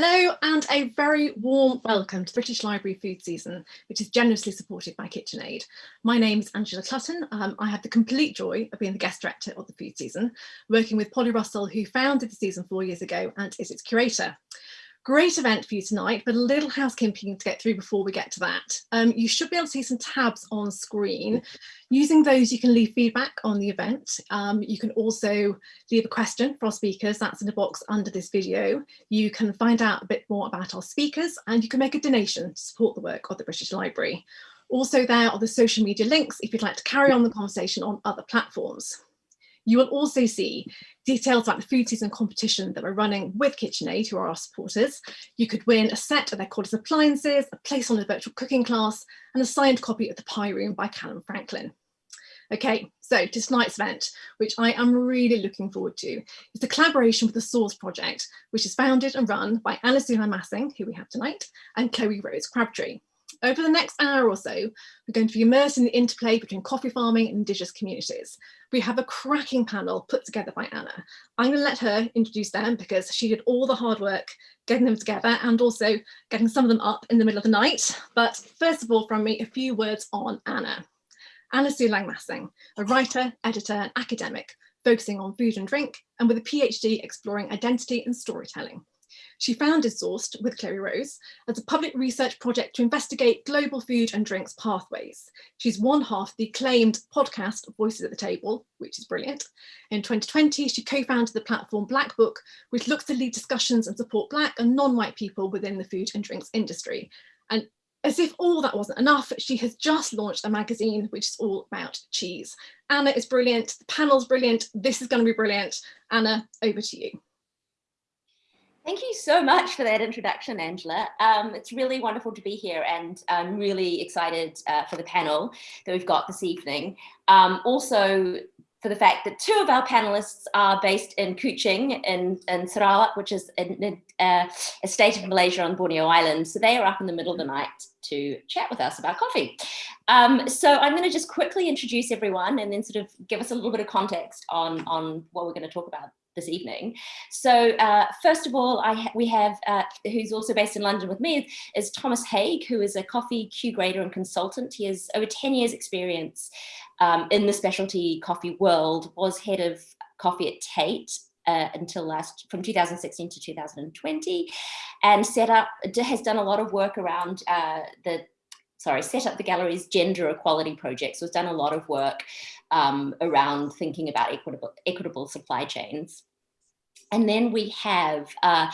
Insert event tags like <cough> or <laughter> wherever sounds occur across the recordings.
Hello and a very warm welcome to British Library food season, which is generously supported by KitchenAid. My name is Angela Clutton. Um, I have the complete joy of being the guest director of the food season, working with Polly Russell, who founded the season four years ago and is its curator. Great event for you tonight, but a little housekeeping to get through before we get to that. Um, you should be able to see some tabs on screen. Using those, you can leave feedback on the event. Um, you can also leave a question for our speakers. That's in the box under this video. You can find out a bit more about our speakers and you can make a donation to support the work of the British Library. Also there are the social media links if you'd like to carry on the conversation on other platforms. You will also see details about the food season competition that we're running with KitchenAid, who are our supporters. You could win a set of their Cordless appliances, a place on a virtual cooking class, and a signed copy of The Pie Room by Calum Franklin. Okay, so to tonight's event, which I am really looking forward to, is the collaboration with the Source Project, which is founded and run by Sulan Masing, who we have tonight, and Chloe Rose Crabtree. Over the next hour or so, we're going to be immersed in the interplay between coffee farming and indigenous communities. We have a cracking panel put together by Anna. I'm going to let her introduce them because she did all the hard work getting them together and also getting some of them up in the middle of the night. But first of all, from me, a few words on Anna. Anna Sulan Masing, a writer, editor and academic focusing on food and drink and with a PhD exploring identity and storytelling. She founded Sourced with Chloe Rose as a public research project to investigate global food and drinks pathways. She's one half the acclaimed podcast Voices at the Table, which is brilliant. In 2020, she co-founded the platform Black Book, which looks to lead discussions and support Black and non-white people within the food and drinks industry. And as if all that wasn't enough, she has just launched a magazine which is all about cheese. Anna is brilliant, the panel's brilliant, this is going to be brilliant. Anna, over to you. Thank you so much for that introduction, Angela. Um, it's really wonderful to be here and I'm really excited uh, for the panel that we've got this evening. Um, also, for the fact that two of our panelists are based in Kuching in, in Sarawak, which is in, uh, a state of Malaysia on Borneo Island. So they are up in the middle of the night to chat with us about coffee. Um, so I'm going to just quickly introduce everyone and then sort of give us a little bit of context on, on what we're going to talk about this evening. So uh, first of all, I ha we have, uh, who's also based in London with me, is Thomas Haig, who is a coffee Q grader and consultant. He has over 10 years experience um, in the specialty coffee world, was head of coffee at Tate uh, until last from 2016 to 2020 and set up has done a lot of work around uh, the sorry set up the gallery's gender equality project so has done a lot of work um, around thinking about equitable equitable supply chains and then we have uh,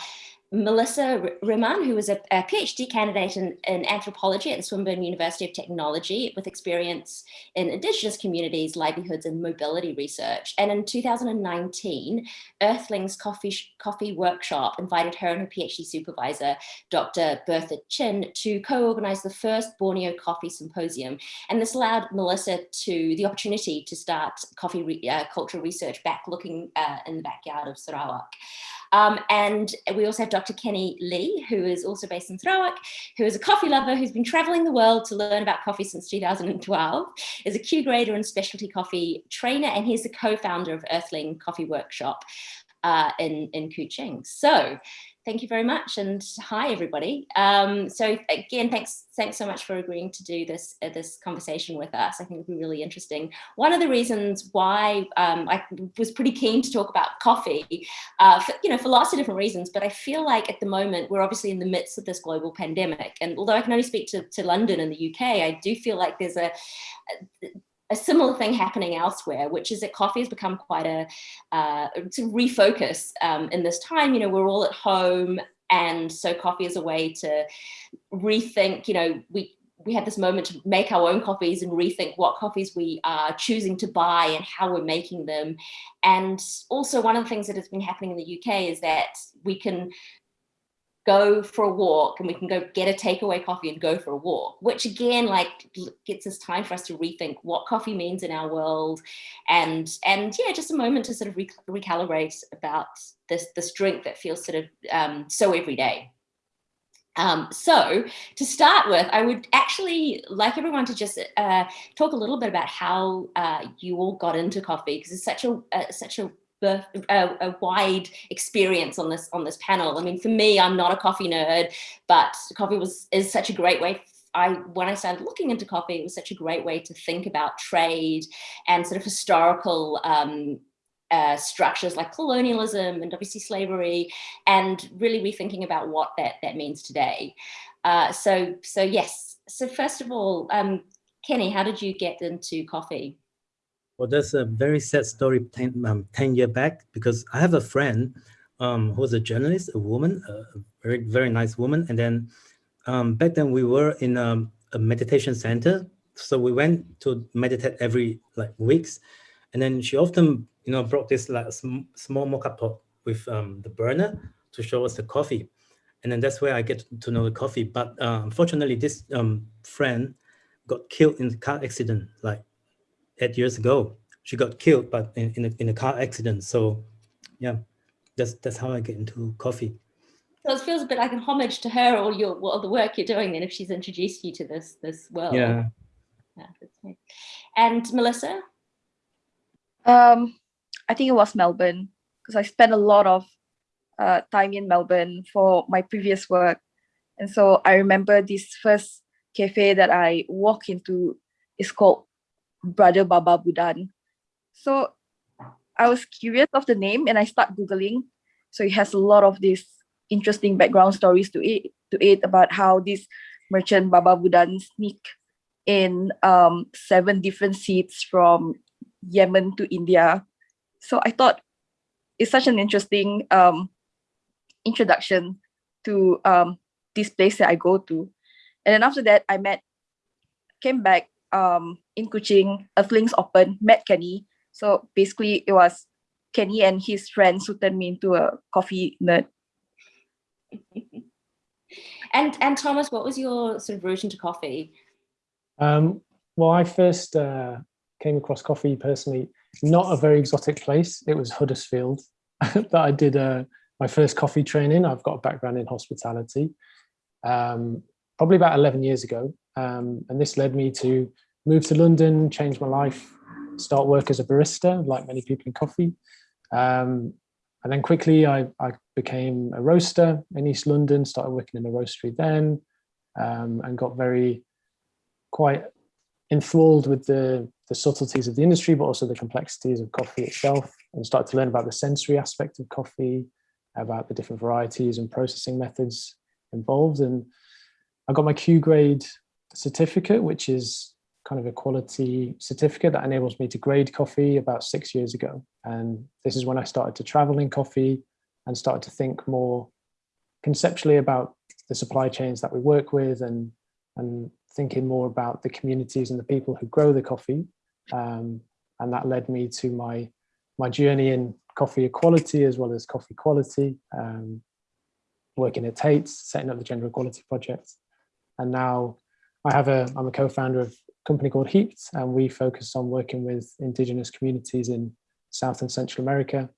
Melissa Rehman, who is a, a PhD candidate in, in, anthropology at Swinburne University of Technology with experience in Indigenous communities, livelihoods and mobility research. And in 2019, Earthlings Coffee, Coffee Workshop invited her and her PhD supervisor, Dr. Bertha Chin, to co-organize the first Borneo Coffee Symposium. And this allowed Melissa to the opportunity to start coffee re, uh, cultural research back looking uh, in the backyard of Sarawak. Um, and we also have Dr. Kenny Lee, who is also based in Sarawak, who is a coffee lover who's been traveling the world to learn about coffee since 2012, is a Q grader and specialty coffee trainer, and he's the co-founder of Earthling Coffee Workshop uh, in, in Kuching. So thank you very much and hi everybody. Um, so again thanks thanks so much for agreeing to do this uh, this conversation with us. I think it'll be really interesting. One of the reasons why um, i was pretty keen to talk about coffee uh, for, you know for lots of different reasons but i feel like at the moment we're obviously in the midst of this global pandemic and although i can only speak to, to london and the uk i do feel like there's a, a similar thing happening elsewhere, which is that coffee has become quite a uh, to refocus um, in this time. You know, we're all at home, and so coffee is a way to rethink. You know, we we had this moment to make our own coffees and rethink what coffees we are choosing to buy and how we're making them. And also one of the things that has been happening in the UK is that we can go for a walk and we can go get a takeaway coffee and go for a walk, which again, like gets us time for us to rethink what coffee means in our world. And, and yeah, just a moment to sort of recalibrate about this, this drink that feels sort of um, so everyday. Um, so to start with, I would actually like everyone to just uh, talk a little bit about how uh, you all got into coffee because it's such a uh, such a birth, a, a, wide experience on this on this panel. I mean, for me, I'm not a coffee nerd, but coffee was is such a great way. I when I started looking into coffee, it was such a great way to think about trade and sort of historical um, uh, structures like colonialism and obviously slavery, and really rethinking about what that that means today. Uh, so so yes. So first of all, um, Kenny, how did you get into coffee? Well, that's a very sad story 10, um, 10 years back because I have a friend um, who was a journalist, a woman, a very, very nice woman. And then um, back then we were in a, a, meditation center. So we went to meditate every like weeks. And then she often, you know, brought this like sm small mocha pot with um, the burner to show us the coffee. And then that's where I get to know the coffee. But uh, unfortunately, this um, friend got killed in a car accident like eight years ago. She got killed, but in, in, a, in a car accident. So yeah, that's, that's how I get into coffee. So it feels a bit like an homage to her or your all the work you're doing then if she's introduced you to this this world. Yeah. yeah and Melissa? Um, I think it was Melbourne because I spent a lot of uh, time in Melbourne for my previous work. And so I remember this first cafe that I walk into is called Brother Baba Budan. So I was curious of the name and I start Googling. So it has a lot of these interesting background stories to it, to it about how this merchant Baba Budan sneak in um, seven different seats from Yemen to India. So I thought it's such an interesting um, introduction to um, this place that I go to. And then after that, I met, came back um, in Kuching, Earthlings Open, met Kenny. So basically it was Kenny and his friends who turned me into a coffee nerd. <laughs> and and Thomas, what was your sort of route into coffee? Um, well, I first uh, came across coffee personally, not a very exotic place. It was Huddersfield <laughs> that I did uh, my first coffee training. I've got a background in hospitality, um, probably about 11 years ago. Um, and this led me to move to London, change my life, start work as a barista, like many people in coffee. Um, and then quickly I, I, became a roaster in East London, started working in a roastery then, um, and got very quite enthralled with the, the subtleties of the industry, but also the complexities of coffee itself, and started to learn about the sensory aspect of coffee, about the different varieties and processing methods involved. And I got my Q grade certificate, which is kind of a quality certificate that enables me to grade coffee about six years ago. And this is when I started to travel in coffee and started to think more conceptually about the supply chains that we work with and, and thinking more about the communities and the people who grow the coffee. Um, and that led me to my, my journey in coffee equality as well as coffee quality, um, working at Tate's, setting up the Gender Equality Project. And now I have a, I'm a co-founder of a company called Heaped, and we focus on working with indigenous communities in South and Central America,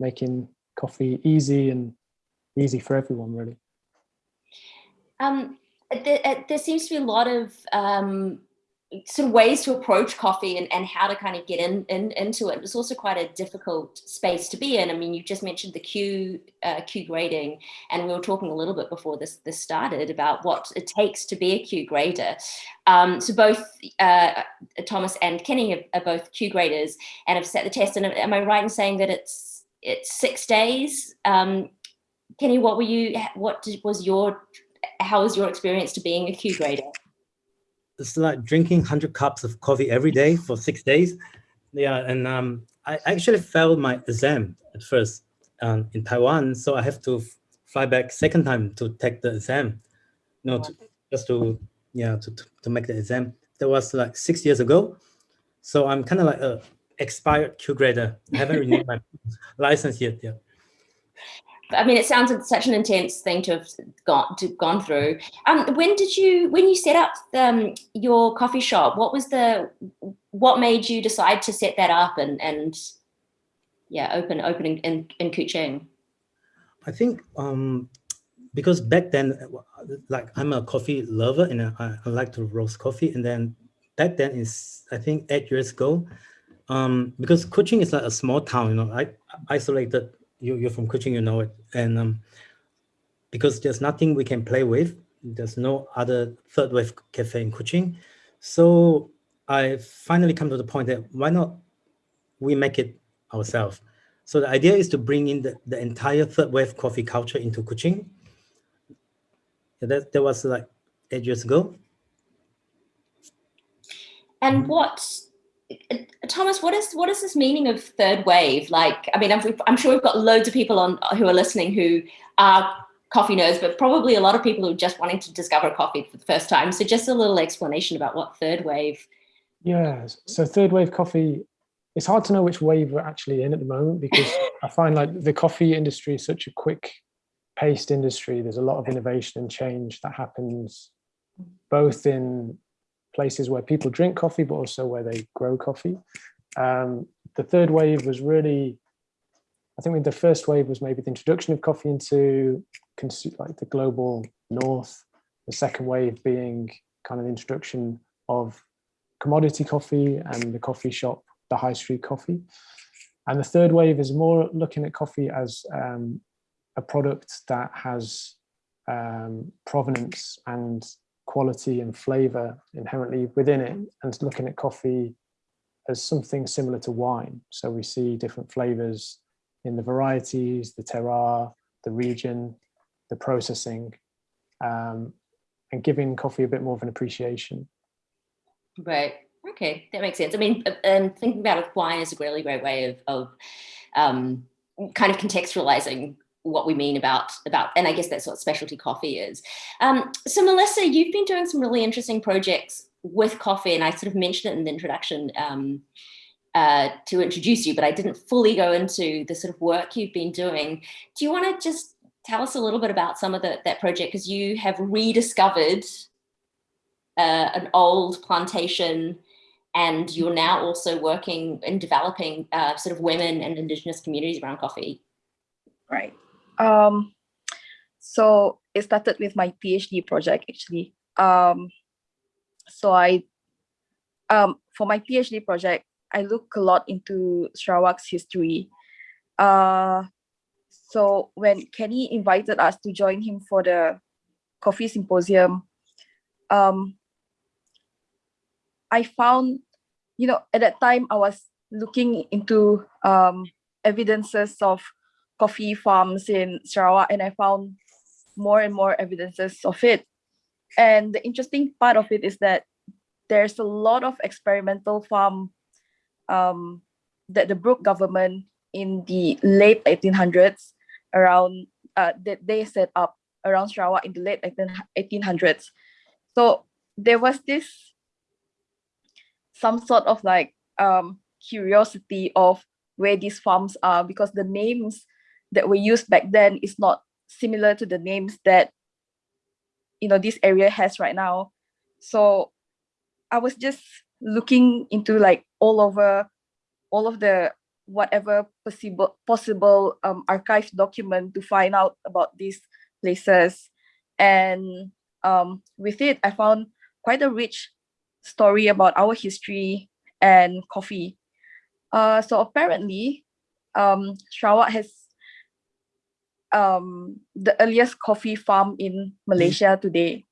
making coffee easy and easy for everyone, really. Um, there, uh, there, seems to be a lot of um, sort of ways to approach coffee and, and how to kind of get in, in into it. It's also quite a difficult space to be in. I mean, you just mentioned the Q uh, Q grading, and we were talking a little bit before this this started about what it takes to be a Q grader. Um, so both uh, Thomas and Kenny are, are both Q graders and have set the test. And am I right in saying that it's it's six days? Um, Kenny, what were you? What did, was your? How was your experience to being a Q grader? It's like drinking 100 cups of coffee every day for six days. Yeah, and um, I actually failed my exam at first um, in Taiwan, so I have to fly back second time to take the exam. You know, to, just to yeah to, to make the exam. That was like six years ago. So I'm kind of like a expired Q grader. I haven't renewed my <laughs> license yet. Yeah. I mean, it sounds like such an intense thing to have gone to gone through. Um, when did you when you set up um, your coffee shop? What was the what made you decide to set that up and and yeah, open opening in in Kuching? I think um, because back then, like I'm a coffee lover and I, I like to roast coffee, and then back then is I think eight years ago. Um, because Kuching is like a small town, you know, I, isolated. You, you're from Kuching, you know it. And um, because there's nothing we can play with, there's no other third wave cafe in Kuching. So I finally come to the point that why not we make it ourselves. So the idea is to bring in the, the entire third wave coffee culture into Kuching. That, that was like eight years ago. And what, Uh, Thomas, what is what is this meaning of third wave? Like, I mean, I'm, I'm sure we've got loads of people on who are listening who are coffee nerds, but probably a lot of people who are just wanting to discover coffee for the first time. So just a little explanation about what third wave. Yeah, so third wave coffee, it's hard to know which wave we're actually in at the moment because <laughs> I find like the coffee industry is such a quick paced industry. There's a lot of innovation and change that happens both in places where people drink coffee, but also where they grow coffee. Um, the third wave was really, I think the first wave was maybe the introduction of coffee into like the global north. The second wave being kind of the introduction of commodity coffee and the coffee shop, the high street coffee. And the third wave is more looking at coffee as um, a product that has um, provenance and quality and flavor inherently within it and looking at coffee as something similar to wine. So we see different flavors in the varieties, the terroir, the region, the processing, um, and giving coffee a bit more of an appreciation. Right. Okay, that makes sense. I mean, and um, thinking about wine is a really great way of, of um, kind of contextualizing what we mean about about and i guess that's what specialty coffee is. Um, so melissa you've been doing some really interesting projects with coffee and i sort of mentioned it in the introduction um, uh, to introduce you but i didn't fully go into the sort of work you've been doing. Do you want to just tell us a little bit about some of the, that project? Because you have rediscovered uh, an old plantation and you're now also working in developing uh, sort of women and indigenous communities around coffee. Right um, so it started with my PhD project actually. Um, so I, um, for my PhD project, I look a lot into Sarawak's history. Uh, so when Kenny invited us to join him for the coffee symposium, um, I found, you know, at that time I was looking into um, evidences of coffee farms in Sarawak and I found more and more evidences of it. And the interesting part of it is that there's a lot of experimental farm um, that the Brooke government in the late 1800s around uh, that they set up around Sarawak in the late 1800s. So there was this some sort of like um, curiosity of where these farms are because the names that were used back then is not similar to the names that you know this area has right now. So i was just looking into like all over all of the whatever possible possible um, archive document to find out about these places. And um, with it i found quite a rich story about our history and coffee. Uh, so apparently um, Sarawak has um, the earliest coffee farm in Malaysia today.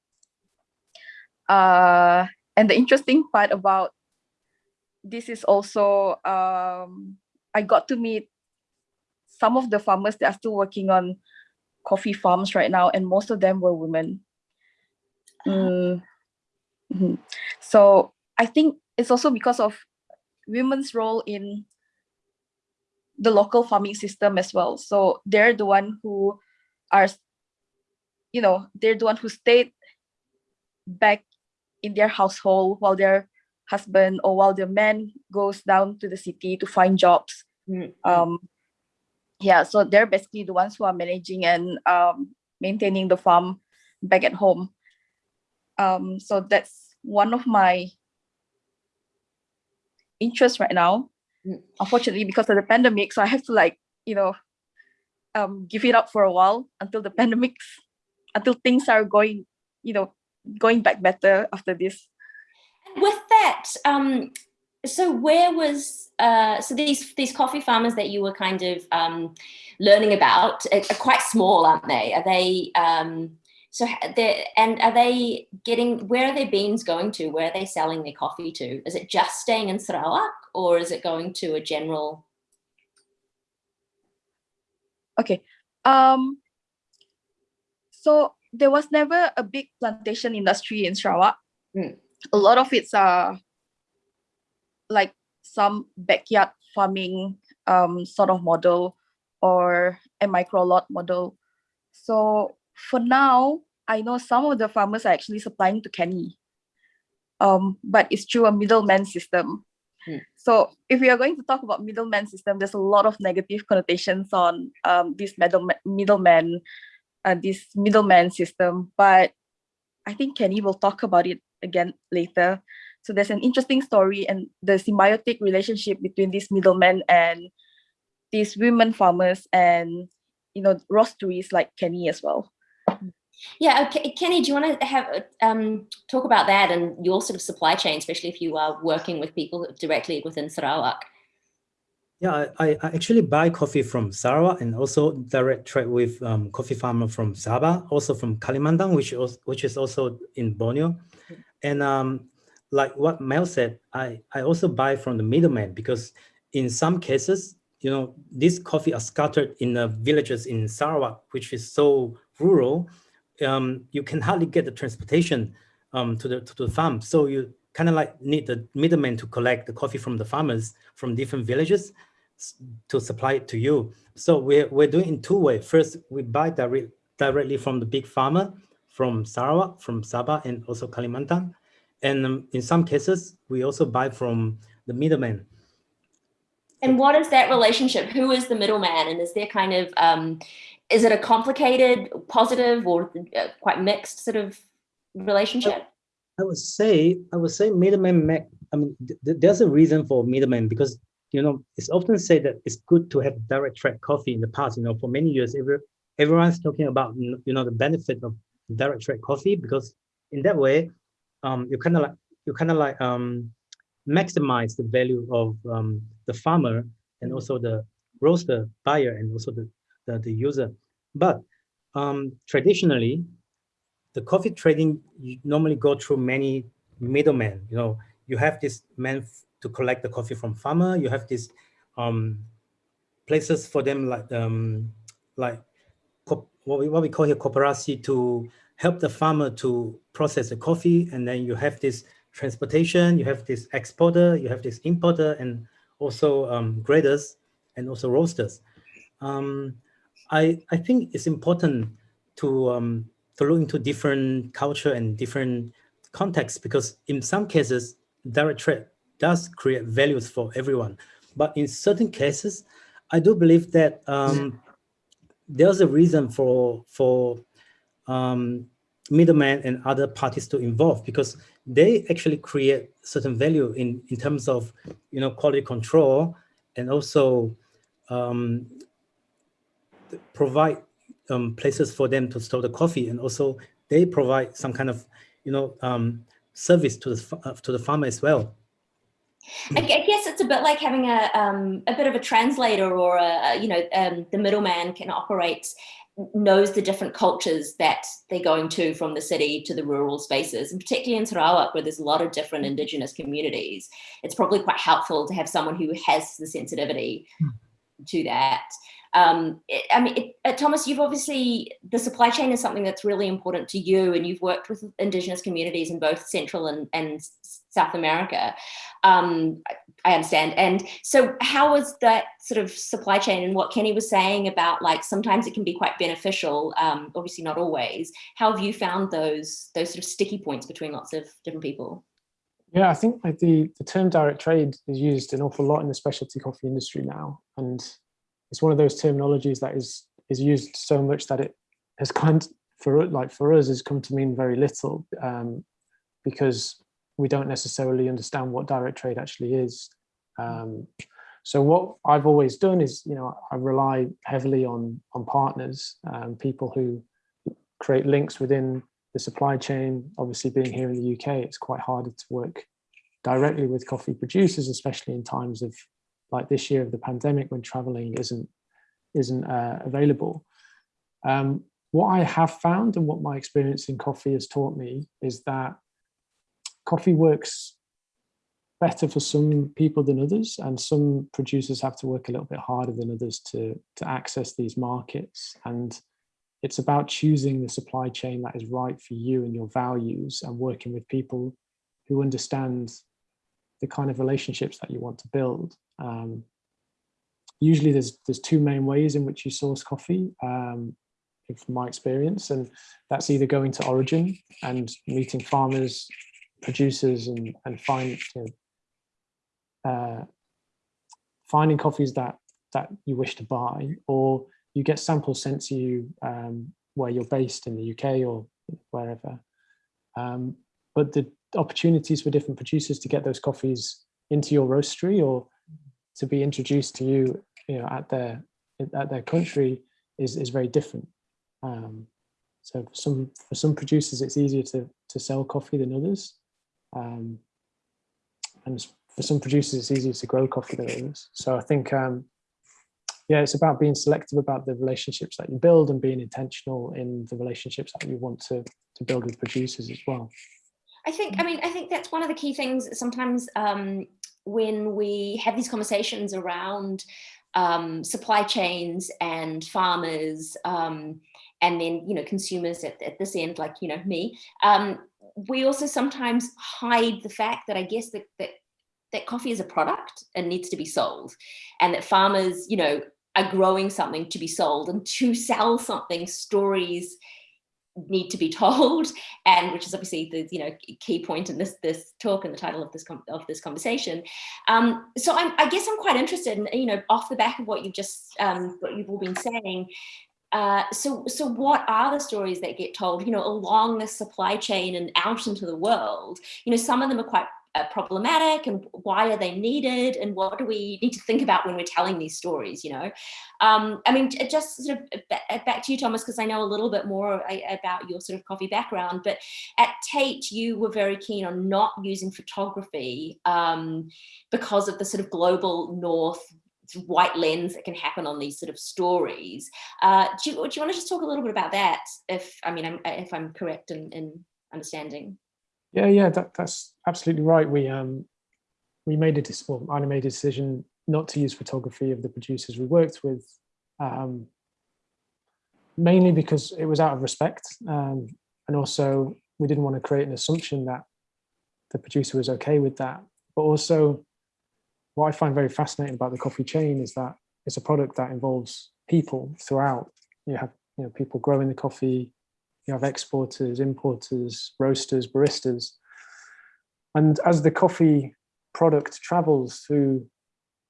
Uh, and the interesting part about this is also um, I got to meet some of the farmers that are still working on coffee farms right now, and most of them were women. Mm. Mm -hmm. So I think it's also because of women's role in the local farming system as well. So they're the one who are, you know, they're the one who stayed back in their household while their husband or while their man goes down to the city to find jobs. Mm -hmm. Um, yeah, so they're basically the ones who are managing and um, maintaining the farm back at home. Um, so that's one of my interests right now unfortunately because of the pandemic so i have to like you know um give it up for a while until the <laughs> pandemics until things are going you know going back better after this with that um so where was uh, so these these coffee farmers that you were kind of um, learning about are, are, quite small, aren't they? Are they um, so and are they getting where are their beans going to? Where are they selling their coffee to? Is it just staying in Sarawak or is it going to a general? Okay, um, so there was never a big plantation industry in Sarawak. Mm. A lot of it's uh like some backyard farming um, sort of model or a micro lot model. So for now, I know some of the farmers are actually supplying to Kenny, um, but it's through a middleman system. Hmm. So if we are going to talk about middleman system, there's a lot of negative connotations on um, this middleman, middleman, uh, this middleman system. But I think Kenny will talk about it again later. So there's an interesting story and the symbiotic relationship between these middlemen and these women farmers and you know roasteries like Kenny as well. Yeah, okay. Kenny, do you want to have um, talk about that and your sort of supply chain, especially if you are working with people directly within Sarawak? Yeah, I, I actually buy coffee from Sarawak and also direct trade with um, coffee farmer from Sabah, also from Kalimantan, which is, which is also in Borneo. And um, like what Mel said, I, I also buy from the middleman because in some cases, you know, these coffee are scattered in the villages in Sarawak, which is so rural, um, you can hardly get the transportation um, to, the, to the farm. So you kind of like need the middleman to collect the coffee from the farmers from different villages to supply it to you. So we're, we're doing in two ways. First, we buy direct, directly from the big farmer from Sarawak, from Sabah, and also Kalimantan. And um, in some cases, we also buy from the middleman. And what is that relationship? Who is the middleman? And is there kind of, um, is it a complicated, positive, or uh, quite mixed sort of relationship? I would say, I would say middleman, I mean, th there's a reason for middleman because, you know, it's often said that it's good to have direct trade coffee in the past, you know, for many years, every, everyone's talking about, you know, the benefit of direct trade coffee because in that way, um, you kind of like you kind of like um, maximize the value of um, the farmer and also the roaster buyer and also the the, the user. But um, traditionally, the coffee trading you normally go through many middlemen. You know, you have this man to collect the coffee from farmer. You have these um, places for them like um, like what we, what we call here cooperasi to help the farmer to process the coffee. And then you have this transportation, you have this exporter, you have this importer, and also um, graders and also roasters. Um, I, I think it's important to, um, to look into different culture and different contexts because in some cases, direct trade does create values for everyone. But in certain cases, I do believe that um, there's a reason for, for um, middlemen and other parties to involve because they actually create certain value in, in terms of, you know, quality control and also um, provide um, places for them to store the coffee and also they provide some kind of, you know, um, service to the, uh, to the farmer as well. I guess it's a bit like having a um, a bit of a translator or a, you know um, the middleman can operate knows the different cultures that they're going to from the city to the rural spaces, and particularly in Sarawak, where there's a lot of different indigenous communities, it's probably quite helpful to have someone who has the sensitivity hmm. to that. Um, I mean, it, uh, Thomas, you've obviously, the supply chain is something that's really important to you and you've worked with indigenous communities in both Central and, and South America. Um, I understand. And so how was that sort of supply chain and what Kenny was saying about like, sometimes it can be quite beneficial, um, obviously not always. How have you found those, those sort of sticky points between lots of different people? Yeah, I think like the, the term direct trade is used an awful lot in the specialty coffee industry now. And it's one of those terminologies that is is used so much that it has kind for like for us has come to mean very little um, because we don't necessarily understand what direct trade actually is. Um, so what I've always done is, you know, I rely heavily on on partners, um, people who create links within the supply chain. Obviously, being here in the UK, it's quite harder to work directly with coffee producers, especially in times of like this year of the pandemic when traveling isn't isn't uh, available. Um, what I have found and what my experience in coffee has taught me is that coffee works better for some people than others and some producers have to work a little bit harder than others to to access these markets and it's about choosing the supply chain that is right for you and your values and working with people who understand the kind of relationships that you want to build um, usually there's there's two main ways in which you source coffee um, from my experience and that's either going to origin and meeting farmers producers and and find you know, uh, finding coffees that that you wish to buy or you get samples sent to you um, where you're based in the UK or wherever. Um, but the opportunities for different producers to get those coffees into your roastery or to be introduced to you you know at their at their country is is very different. Um, so for some for some producers it's easier to to sell coffee than others. Um, and for some producers it's easier to grow coffee than others. So i think um, yeah it's about being selective about the relationships that you build and being intentional in the relationships that you want to to build with producers as well. I think, I mean, I think that's one of the key things sometimes um, when we have these conversations around um, supply chains and farmers um, and then, you know, consumers at, at, this end, like, you know, me, um, we also sometimes hide the fact that I guess that, that, that coffee is a product and needs to be sold and that farmers, you know, are growing something to be sold and to <laughs> sell something stories need to be told <laughs> and which is obviously the you know key point in this this talk and the title of this of this conversation. Um, so I'm, i guess i'm quite interested in you know off the back of what you've just um, what you've all been saying uh, so so what are the stories that get told you know along the supply chain and out into the world? You know some of them are quite uh, problematic and why are they needed and what do we need to think about when we're telling these stories you know um, i mean just sort of uh, back to you thomas because i know a little bit more about your sort of coffee background but at tate you were very keen on not using photography um, because of the sort of global north white lens that can happen on these sort of stories. Uh, do, you, do you want to just talk a little bit about that? If I mean, if I'm correct in, in understanding. Yeah, yeah, that, that's absolutely right. We um we made a well, I made a decision not to use photography of the producers we worked with, um, mainly because it was out of respect, um, and also we didn't want to create an assumption that the producer was okay with that. But also, what I find very fascinating about the coffee chain is that it's a product that involves people throughout. You have you know people growing the coffee, you have exporters, importers, roasters, baristas. And as the coffee product travels through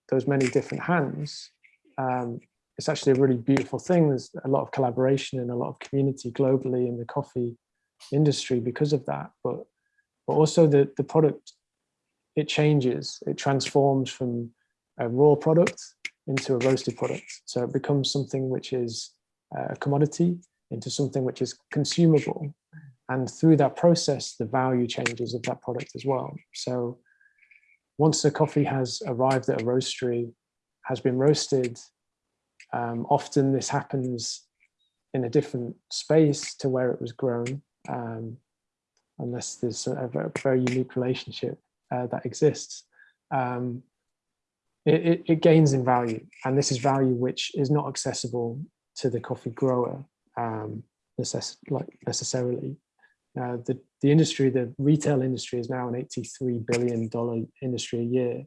those many different hands, um, it's actually a really beautiful thing. There's a lot of collaboration and a lot of community globally in the coffee industry because of that. But but also the, the product, it changes, it transforms from a raw product into a roasted product. So it becomes something which is a commodity into something which is consumable. And through that process, the value changes of that product as well. So once the coffee has arrived at a roastery, has been roasted, um, often this happens in a different space to where it was grown, um, unless there's a very, very unique relationship uh, that exists. Um, it, it, it, gains in value, and this is value which is not accessible to the coffee grower um, necess like necessarily. Uh, the, the industry, the retail industry is now an $83 billion industry a year,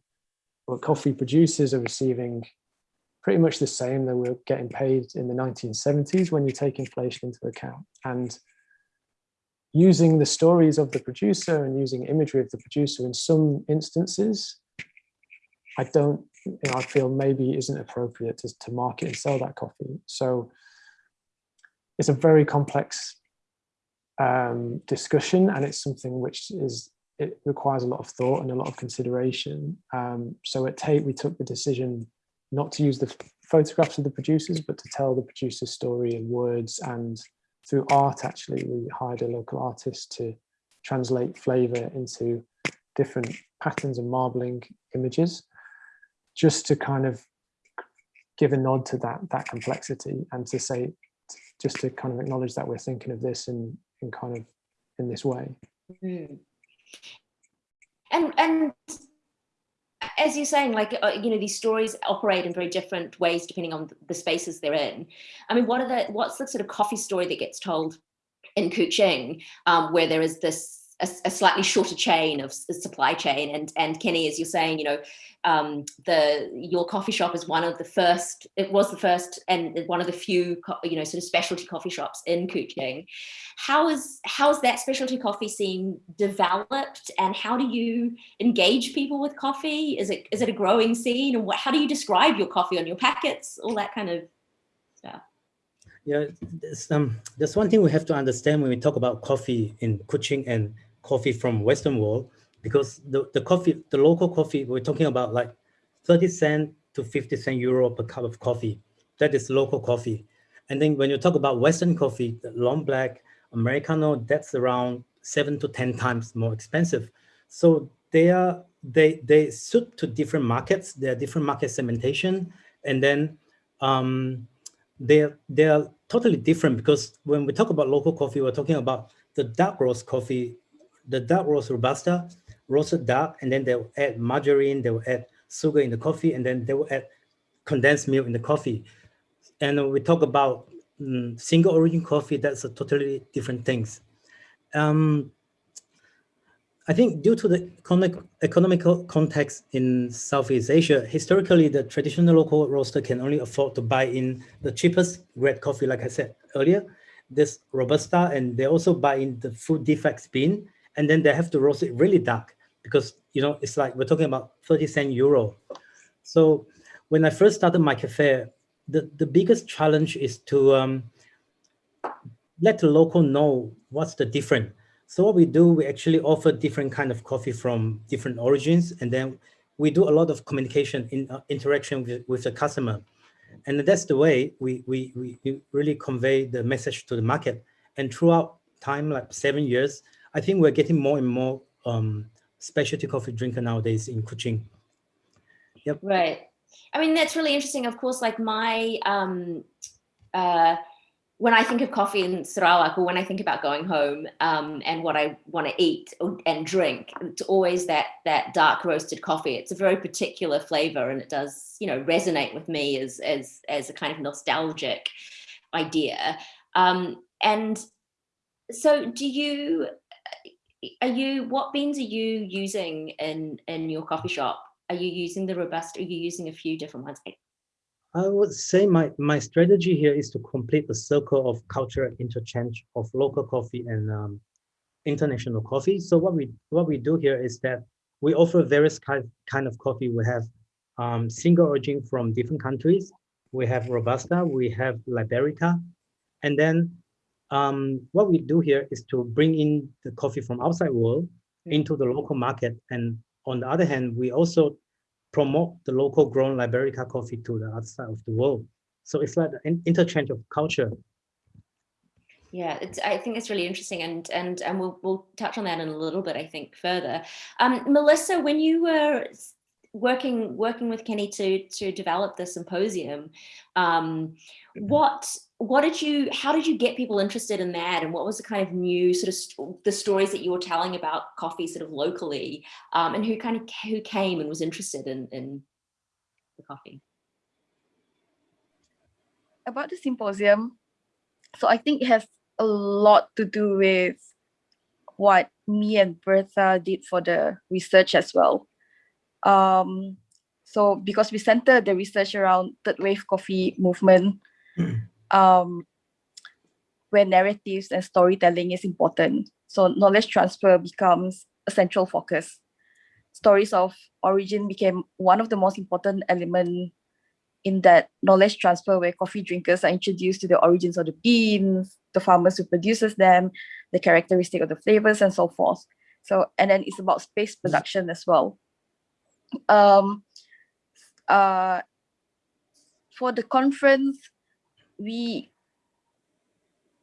but coffee producers are receiving pretty much the same that were getting paid in the 1970s when you take inflation into account. And using the stories of the producer and using imagery of the producer in some instances, I don't, you know, I feel maybe isn't appropriate to, to market and sell that coffee. So it's a very complex um, discussion and it's something which is it requires a lot of thought and a lot of consideration. Um, so at Tate, we took the decision not to use the photographs of the producers, but to tell the producer's story in words and through art, actually, we hired a local artist to translate flavor into different patterns and marbling images, just to kind of give a nod to that that complexity and to say, just to kind of acknowledge that we're thinking of this in in kind of in this way. Mm. And and as you're saying, like, uh, you know, these stories operate in very different ways depending on the spaces they're in. I mean, what are the, what's the sort of coffee story that gets told in Kuching, um, where there is this a, a, slightly shorter chain of supply chain. And and Kenny, as you're saying, you know, um, the your coffee shop is one of the first. It was the first and one of the few, you know, sort of specialty coffee shops in Kuching. How is how is that specialty coffee scene developed, and how do you engage people with coffee? Is it is it a growing scene, and what, how do you describe your coffee on your packets? All that kind of. Yeah, there's, um, there's one thing we have to understand when we talk about coffee in Kuching and coffee from Western world, because the, the coffee, the local coffee, we're talking about like 30 cent to 50 cent euro per cup of coffee. That is local coffee. And then when you talk about Western coffee, long black, Americano, that's around seven to 10 times more expensive. So they are, they, they suit to different markets. There are different market segmentation. And then um, they're, they're totally different because when we talk about local coffee, we're talking about the dark roast coffee the dark roast robusta, roasted dark, and then they'll add margarine, they will add sugar in the coffee, and then they will add condensed milk in the coffee. And we talk about um, single origin coffee, that's a totally different things. Um, I think due to the economic, economical context in Southeast Asia, historically, the traditional local roaster can only afford to buy in the cheapest red coffee, like I said earlier, this Robusta, and they also buy in the food defects bean, and then they have to roast it really dark because you know it's like we're talking about 30 cent euro. So when i first started my cafe the the biggest challenge is to um, let the local know what's the difference so what we do we actually offer different kind of coffee from different origins and then we do a lot of communication in uh, interaction with, with the customer and that's the way we, we we really convey the message to the market and throughout time like seven years I think we're getting more and more um, specialty coffee drinker nowadays in Kuching. Yep. Right. I mean, that's really interesting. Of course, like my, um, uh, when I think of coffee in Sarawak or when I think about going home um, and what I want to eat and drink, it's always that that dark roasted coffee. It's a very particular flavor and it does, you know, resonate with me as as as a kind of nostalgic idea. Um, and so do you are you what beans are you using in in your coffee shop are you using the robust are you using a few different ones i would say my my strategy here is to complete the circle of cultural interchange of local coffee and um, international coffee. So what we what we do here is that we offer various kind, kind of coffee. We have um, single origin from different countries. We have robusta we have liberica. And then um, what we do here is to bring in the coffee from outside world into the local market. And on the other hand, we also promote the local grown Liberica coffee to the outside of the world. So it's like an interchange of culture. Yeah, it's, I think it's really interesting, and and and we'll we'll touch on that in a little bit. I think further. Um, Melissa, when you were working working with Kenny to to develop the symposium, um, mm-hmm. what what did you how did you get people interested in that? And what was the kind of new sort of st the stories that you were telling about coffee sort of locally um, and who kind of who came and was interested in in the coffee? About the symposium so i think it has a lot to do with what me and bertha did for the research as well. Um, so because we center the research around third wave coffee movement um, where narratives and storytelling is important. So knowledge transfer becomes a central focus. Stories of origin became one of the most important element in that knowledge transfer where coffee drinkers are introduced to the origins of the beans, the farmers who produces them, the characteristic of the flavors and so forth. So, and then it's about space production as well. Um, uh, for the conference, we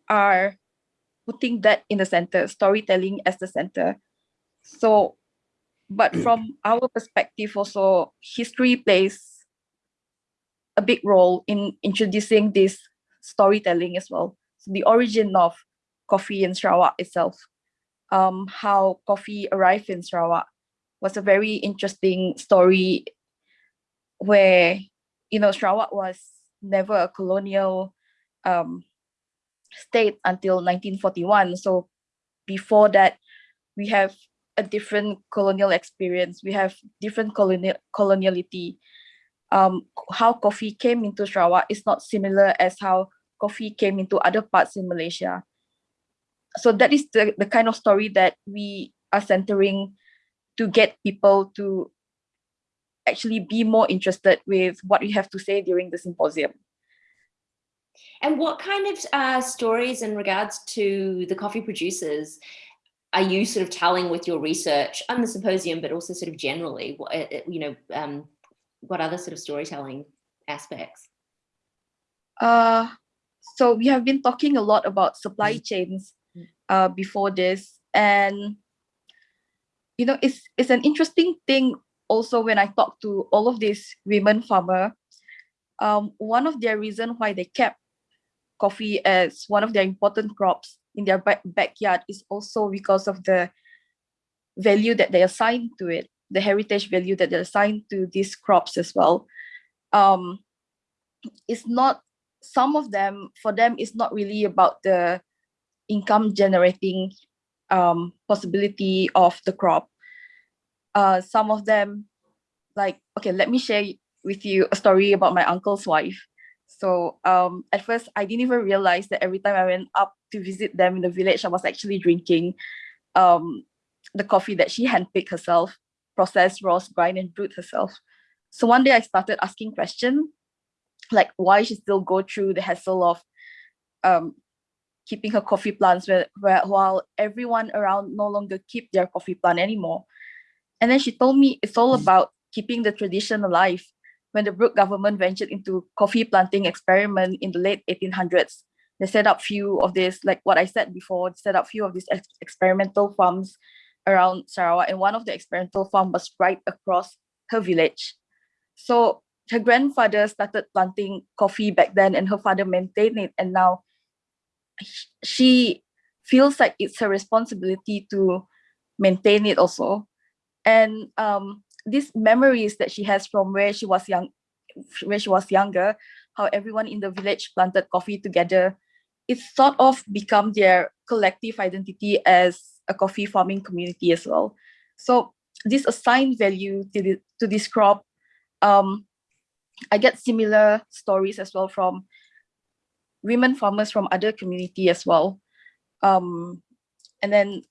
are putting that in the center, storytelling as the center. So but <clears throat> from our perspective also, history plays a big role in introducing this storytelling as well. So the origin of coffee in Sarawak itself, um, how coffee arrived in Sarawak was a very interesting story where, you know, Sarawak was never a colonial um, state until 1941. So before that, we have a different colonial experience. We have different colonial coloniality. Um, how coffee came into Sarawak is not similar as how coffee came into other parts in Malaysia. So that is the, the kind of story that we are centering to get people to actually be more interested with what we have to say during the symposium. And what kind of uh, stories in regards to the coffee producers are you sort of telling with your research on the symposium, but also sort of generally, what, uh, uh, you know, um, what other sort of storytelling aspects? Uh, so we have been talking a lot about supply chains uh, before this, and you know, it's it's an interesting thing also when I talk to all of these women farmer. Um, one of their reason why they kept coffee as one of their important crops in their back backyard is also because of the value that they assign to it, the heritage value that they assign to these crops as well. Um, it's not, some of them, for them, it's not really about the income generating um, possibility of the crop. Uh, some of them, like, okay, let me share with you a story about my uncle's wife. So um, at first, I didn't even realize that every time I went up to visit them in the village, I was actually drinking um, the coffee that she handpicked herself, processed, roast, grind, and brewed herself. So one day I started asking questions, like why she still go through the hassle of um, keeping her coffee plants where, where, while everyone around no longer keep their coffee plant anymore. And then she told me it's all mm. about keeping the tradition alive. When the Brooke government ventured into coffee planting experiment in the late 1800s, they set up few of this, like what I said before, set up few of these ex experimental farms around Sarawak. And one of the experimental farm was right across her village. So her grandfather started planting coffee back then and her father maintained it. And now she feels like it's her responsibility to maintain it also. And um, these memories that she has from where she was young, where she was younger, how everyone in the village planted coffee together it's sort of become their collective identity as a coffee farming community as well. So this assigned value to, the, to this crop, um, I get similar stories as well from women farmers from other community as well. Um, and then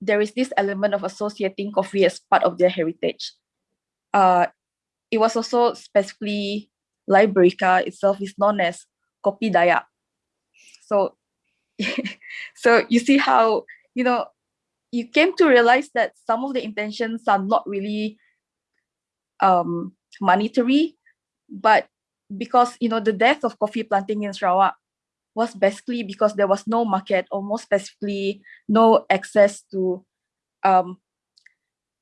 there is this element of associating coffee as part of their heritage. Uh, it was also specifically Liberica itself is known as Kopi Dayak, so, <laughs> so you see how, you know, you came to realize that some of the intentions are not really um, monetary, but because, you know, the death of coffee planting in Sarawak was basically because there was no market or more specifically, no access to um,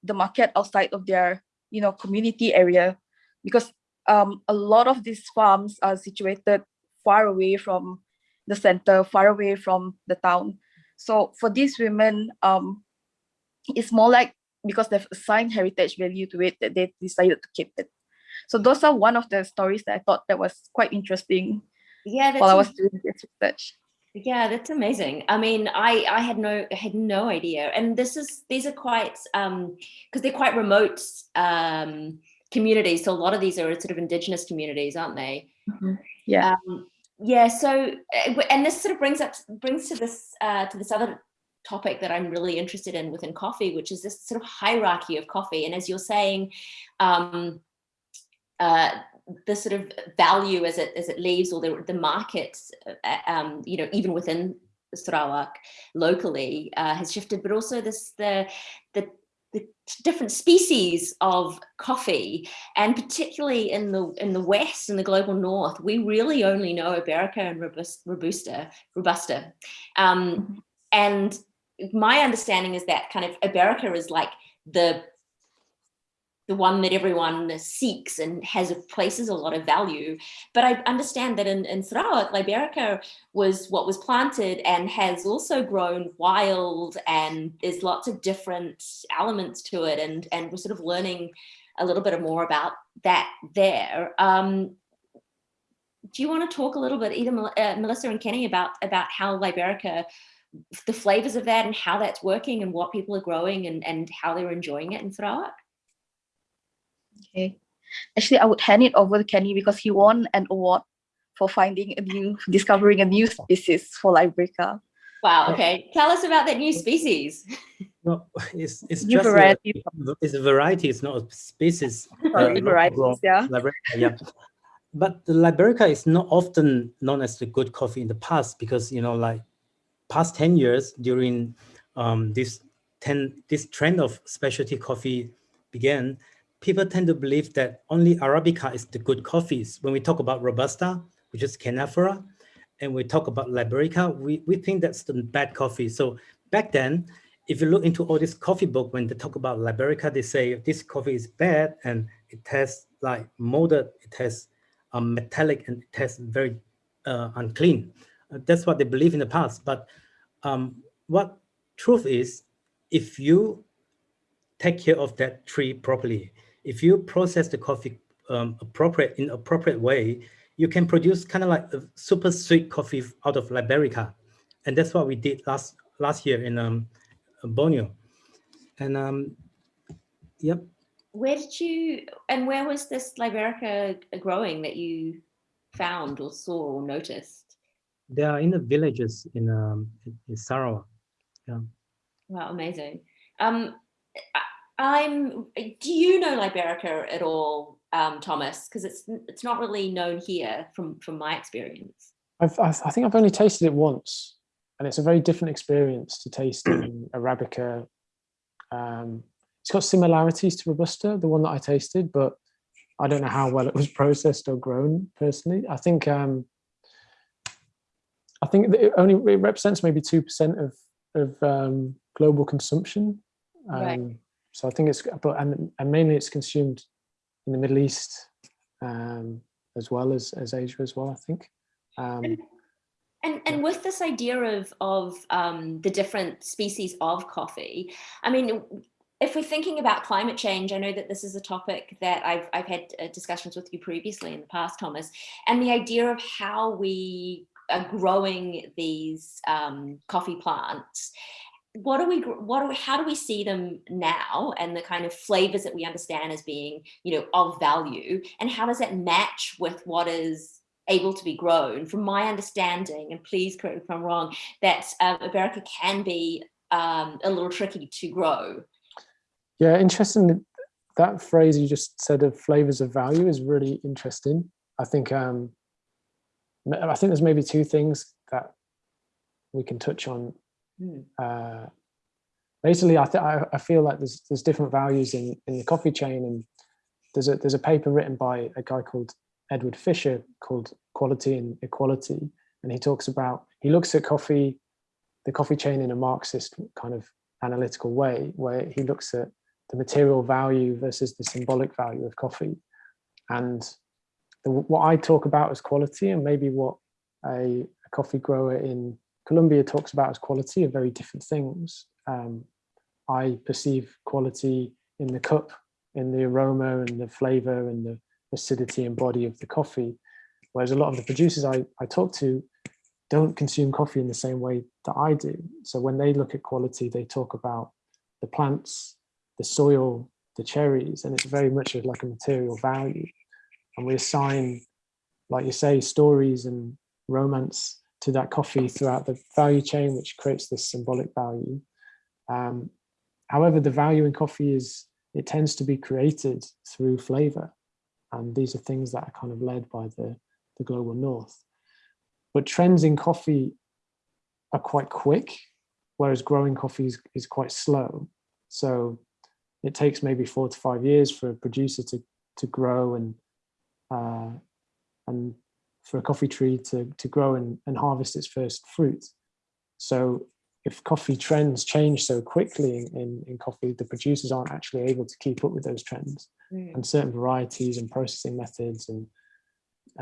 the market outside of their, you know, community area because um, a lot of these farms are situated far away from the center, far away from the town. So for these women, um, it's more like because they've assigned heritage value to it that they decided to keep it. So those are one of the stories that I thought that was quite interesting yeah, while I was doing this research. Yeah, that's amazing. I mean, I I had no had no idea, and this is these are quite um because they're quite remote um communities. So a lot of these are sort of indigenous communities, aren't they? Mm -hmm. Yeah. Um, yeah so eh, and this sort of brings up brings to this uh, to this other topic that I'm really interested in within coffee, which is this sort of hierarchy of coffee. And as you're saying, um, uh, the sort of value as it as it leaves or the the markets, uh, um, you know, even within Sarawak locally uh, has shifted, but also this the the the different species of coffee and particularly in the in the west in the global north we really only know Arabica and robusta robusta um, mm-hmm. and my understanding is that kind of Arabica is like the the one that everyone seeks and has places a lot of value. But I understand that in, in Sarawak, Liberica was what was planted and has also grown wild and there's lots of different elements to it. And, and we're sort of learning a little bit more about that there. Um, do you want to talk a little bit, either uh, Melissa and Kenny, about, about how Liberica, the flavors of that and how that's working and what people are growing and, and how they're enjoying it in Sarawak? Okay. Actually, I would hand it over to Kenny because he won an award for finding a new, discovering a new species for Liberica. Wow. Okay. Tell us about that new species. No, it's it's New just variety. A, it's a variety. It's not a species. <laughs> Sorry, uh, varieties, raw yeah. Liberica, yeah. But the Liberica is not often known as the good coffee in the past because you know, like past ten years during um, this ten this trend of specialty coffee began, people tend to believe that only Arabica is the good coffees. When we talk about Robusta, which is Canephora, and we talk about Liberica, we, we think that's the bad coffee. So back then, if you look into all this coffee book, when they talk about Liberica, they say this coffee is bad and it tastes like molded, it tastes um, metallic and it tastes very uh, unclean. Uh, that's what they believe in the past. But um, what truth is, if you take care of that tree properly, if you process the coffee um, appropriate in appropriate way, you can produce kind of like a super sweet coffee out of Liberica. And that's what we did last last year in um, Borneo. And um, yep. Where did you, and where was this Liberica growing that you found or saw or noticed? They are in the villages in, um, in Sarawak. Yeah. Wow, amazing. Um, I'm, do you know Liberica at all, um, Thomas? Because it's it's not really known here from, from my experience. I've, I've, I think I've only tasted it once and it's a very different experience to tasting <clears throat> Arabica. Um, it's got similarities to Robusta, the one that I tasted, but I don't know how well it was <laughs> processed or grown personally. I think um, I think it only it represents maybe two percent of of um, global consumption. Right. So I think it's but and, and mainly it's consumed in the Middle East um, as well as as Asia as well. I think. Um, And, and, and with this idea of, of um, the different species of coffee, I mean, if we're thinking about climate change, I know that this is a topic that I've, I've had uh, discussions with you previously in the past, Thomas, and the idea of how we are growing these um, coffee plants. What do we, what do we, how do we see them now and the kind of flavors that we understand as being, you know, of value? And how does that match with what is able to be grown. From my understanding, and please correct me if I'm wrong, that um, Liberica can be um, a little tricky to grow. Yeah, interesting. That phrase you just said of flavors of value is really interesting. I think um, I think there's maybe two things that we can touch on. Hmm. Uh, basically, I, I I feel like there's there's different values in in the coffee chain, and there's a there's a paper written by a guy called Edward Fischer called Quality and Equality. And he talks about, he looks at coffee, the coffee chain in a Marxist kind of analytical way, where he looks at the material value versus the symbolic value of coffee. And the, what I talk about as quality and maybe what a, a, coffee grower in Colombia talks about as quality are very different things. Um, I perceive quality in the cup, in the aroma and the flavor and the acidity and body of the coffee. Whereas a lot of the producers I, I talk to don't consume coffee in the same way that I do. So when they look at quality, they talk about the plants, the soil, the cherries, and it's very much like a material value. And we assign, like you say, stories and romance to that coffee throughout the value chain, which creates this symbolic value. Um, however, the value in coffee is, it tends to be created through flavor. And these are things that are kind of led by the, the global north. But trends in coffee are quite quick, whereas growing coffee is, is quite slow. So it takes maybe four to five years for a producer to, to grow and uh, and for a coffee tree to, to grow and, and harvest its first fruit. So if coffee trends change so quickly in, in coffee, the producers aren't actually able to keep up with those trends. Mm. And certain varieties and processing methods and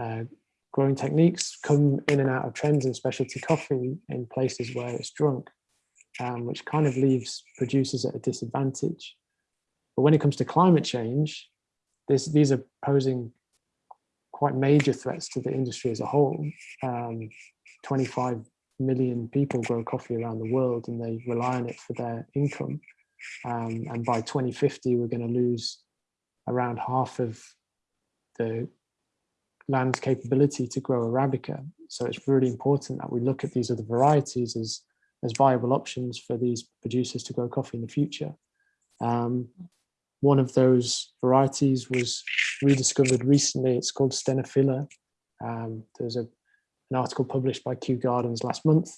uh, growing techniques come in and out of trends in specialty coffee in places where it's drunk, um, which kind of leaves producers at a disadvantage. But when it comes to climate change, this, these are posing quite major threats to the industry as a whole. Um, 25 million people grow coffee around the world and they rely on it for their income. Um, and by 2050, we're going to lose around half of the land's capability to grow Arabica. So it's really important that we look at these other varieties as, as viable options for these producers to grow coffee in the future. Um, one of those varieties was rediscovered recently. It's called Stenophylla. Um, there's a, an article published by Kew Gardens last month.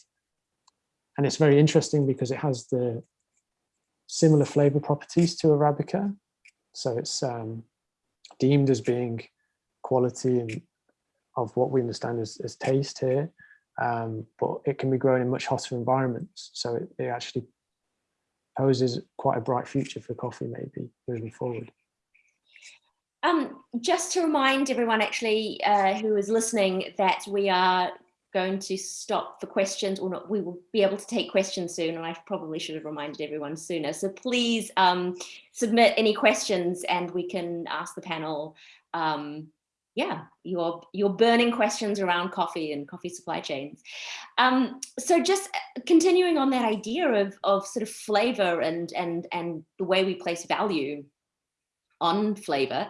And it's very interesting because it has the similar flavor properties to Arabica. So it's um, deemed as being quality of what we understand as, as taste here, um, but it can be grown in much hotter environments. So it, it actually poses quite a bright future for coffee maybe moving forward. Um, just to remind everyone actually uh, who is listening that we are going to stop for questions or not, we will be able to take questions soon and I probably should have reminded everyone sooner. So please um, submit any questions and we can ask the panel um, yeah, your your burning questions around coffee and coffee supply chains. Um, so just uh, continuing on that idea of of sort of flavor and and and the way we place value on flavor.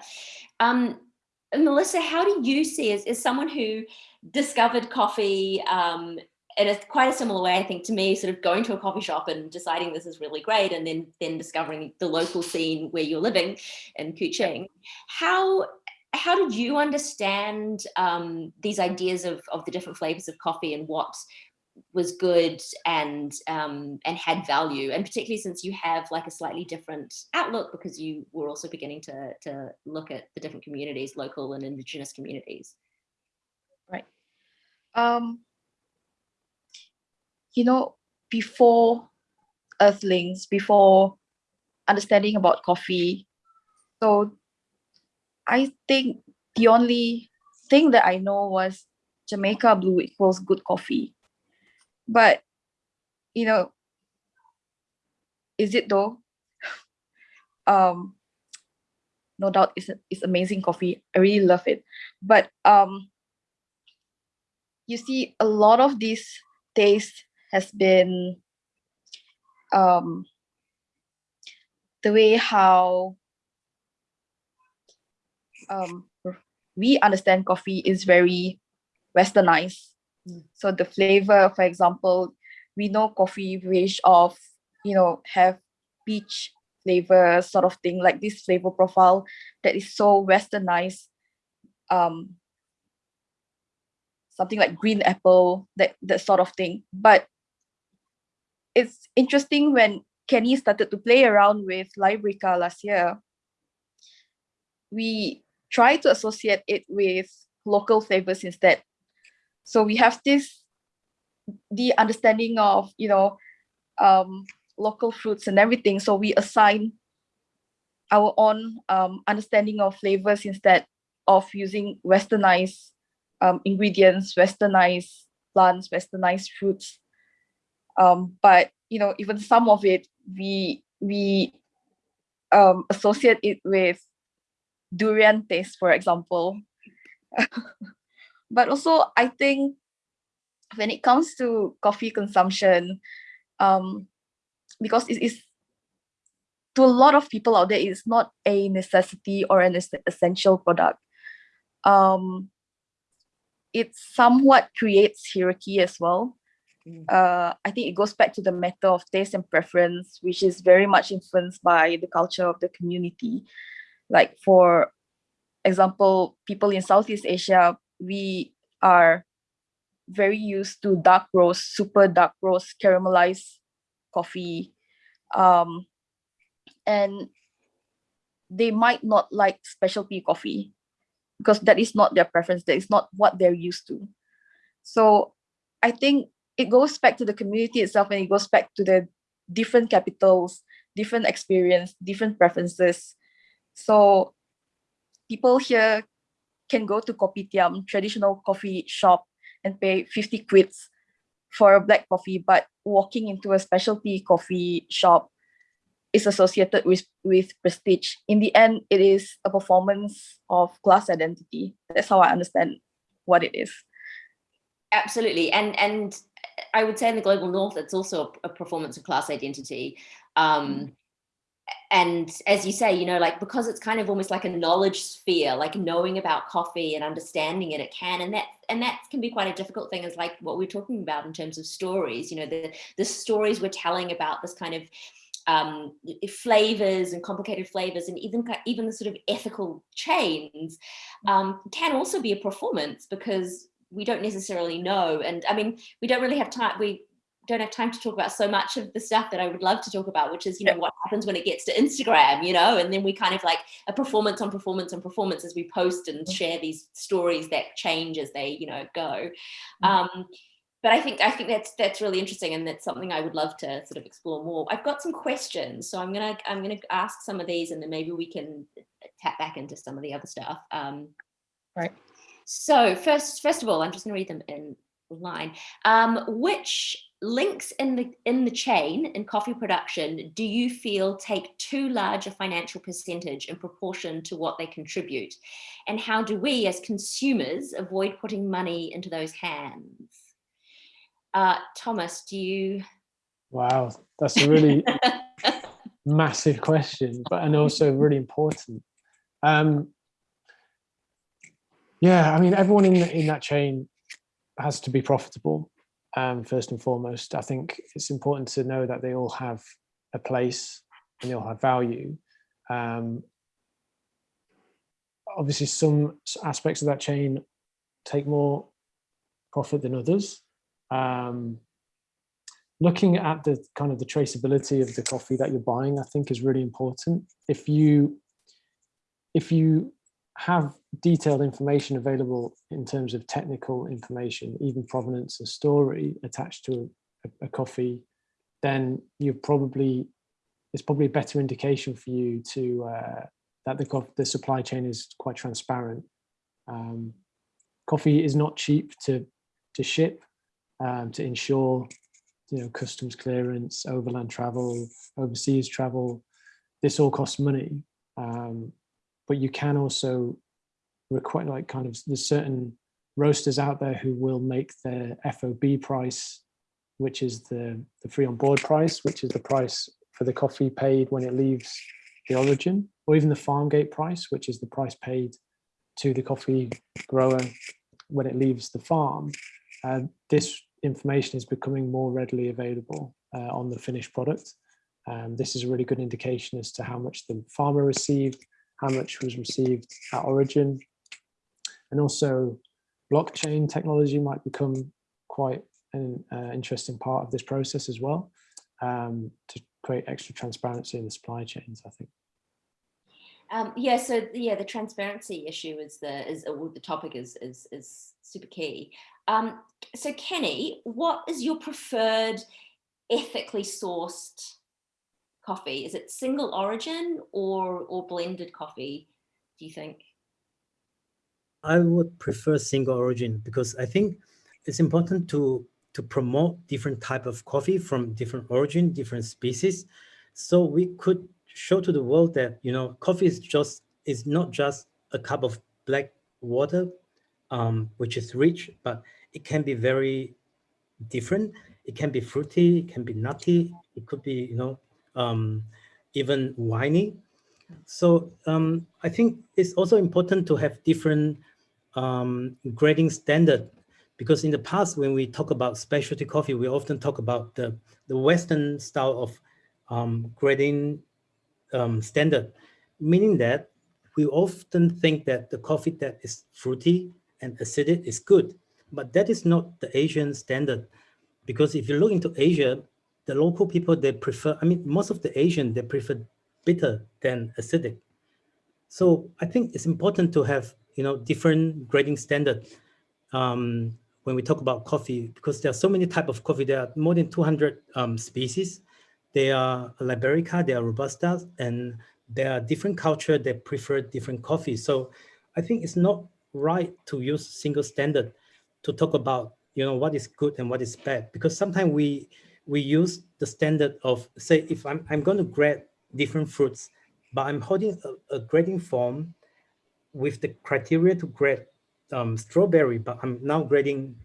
Um, Melissa, how do you see as, as someone who discovered coffee um, in a quite a similar way, I think, to me, sort of going to a coffee shop and deciding this is really great, and then then discovering the local scene where you're living in Kuching. How how did you understand um, these ideas of, of the different flavors of coffee and what was good and um, and had value. And particularly since you have like a slightly different outlook because you were also beginning to to look at the different communities local and indigenous communities. Right. Um you know before earthlings before understanding about coffee so I think the only thing that I know was Jamaica blue equals good coffee. But, you know, is it though? <laughs> um, no doubt it's, it's amazing coffee. I really love it. But um, you see a lot of this taste has been um, the way how um, we understand coffee is very westernized. Mm. So the flavor, for example, we know coffee range of, you know, have peach flavor sort of thing, like this flavor profile that is so westernized. Um, something like green apple, that, that sort of thing. But it's interesting when Kenny started to play around with Liberica last year, we try to associate it with local flavors instead. So we have this, the understanding of, you know, um, local fruits and everything. So we assign our own um, understanding of flavors instead of using westernized um, ingredients, westernized plants, westernized fruits. Um, but you know, even some of it, we we um, associate it with durian taste, for example. <laughs> but also, I think when it comes to coffee consumption, um, because it is to a lot of people out there, it's not a necessity or an essential product. Um, it somewhat creates hierarchy as well. Mm. Uh, I think it goes back to the matter of taste and preference, which is very much influenced by the culture of the community like for example, people in Southeast Asia, we are very used to dark roast, super dark roast, caramelized coffee. Um, and they might not like specialty coffee because that is not their preference. That is not what they're used to. So I think it goes back to the community itself and it goes back to the different capitals, different experience, different preferences. So people here can go to Kopitiam, traditional coffee shop, and pay 50 quids for a black coffee, but walking into a specialty coffee shop is associated with, with prestige. In the end, it is a performance of class identity. That's how I understand what it is. Absolutely. And and I would say in the global north, it's also a, performance of class identity. Um, and as you say, you know, like because it's kind of almost like a knowledge sphere, like knowing about coffee and understanding it, it can, and that and that can be quite a difficult thing, is like what we're talking about in terms of stories. You know, the the stories we're telling about this kind of um, flavors and complicated flavors and even even the sort of ethical chains um, can also be a performance because we don't necessarily know. And I mean, we don't really have time. We don't have time to talk about so much of the stuff that I would love to talk about, which is, you know, what happens when it gets to Instagram, you know, and then we kind of like a performance on performance on performance as we post and share these stories that change as they, you know, go. Um, but I think I think that's that's really interesting, and that's something I would love to sort of explore more. I've got some questions, so I'm gonna I'm gonna ask some of these, and then maybe we can tap back into some of the other stuff. Um, right. So first, first of all, I'm just going to read them in line. Um, which links in the in the chain in coffee production do you feel take too large a financial percentage in proportion to what they contribute? And how do we as consumers avoid putting money into those hands? Uh, Thomas, do you? Wow, that's a really <laughs> massive question, but and also really important. Um, yeah, I mean, everyone in the, in that chain has to be profitable. Um, first and foremost, I think it's important to know that they all have a place and they all have value. Um, obviously, some aspects of that chain take more profit than others. Um, looking at the kind of the traceability of the coffee that you're buying, I think is really important. If you if you have detailed information available in terms of technical information, even provenance and story attached to a, a coffee, then you're probably it's probably a better indication for you to uh, that the the supply chain is quite transparent. Um, coffee is not cheap to to ship, um, to ensure you know customs clearance, overland travel, overseas travel. This all costs money. Um, but you can also require like kind of there's certain roasters out there who will make their FOB price, which is the, the free on board price, which is the price for the coffee paid when it leaves the origin, or even the farm gate price, which is the price paid to the coffee grower when it leaves the farm. Uh, this information is becoming more readily available uh, on the finished product. Um, this is a really good indication as to how much the farmer received, how much was received at origin. And also blockchain technology might become quite an uh, interesting part of this process as well um, to create extra transparency in the supply chains, I think. Um, yeah, so yeah, the transparency issue is the is uh, the topic is is is super key. Um, so Kenny, what is your preferred ethically sourced coffee? Is it single origin or, or blended coffee, do you think? I would prefer single origin because I think it's important to to promote different type of coffee from different origin, different species. So we could show to the world that, you know, coffee is just is not just a cup of black water, um, which is rich, but it can be very different. It can be fruity, it can be nutty, it could be, you know, um, even winey. So um, I think it's also important to have different um, grading standard because in the past when we talk about specialty coffee, we often talk about the, the Western style of um, grading um, standard, meaning that we often think that the coffee that is fruity and acidic is good, but that is not the Asian standard. Because if you look into Asia, the local people, they prefer, I mean, most of the Asian, they prefer bitter than acidic. So I think it's important to have, you know, different grading standard. Um, when we talk about coffee, because there are so many type of coffee, there are more than 200 um, species. They are Liberica, they are Robusta, and there are different culture that prefer different coffee. So I think it's not right to use single standard to talk about you know what is good and what is bad because sometimes we we use the standard of say if I'm I'm going to grade different fruits, but I'm holding a, a grading form with the criteria to grade um, strawberry, but I'm now grading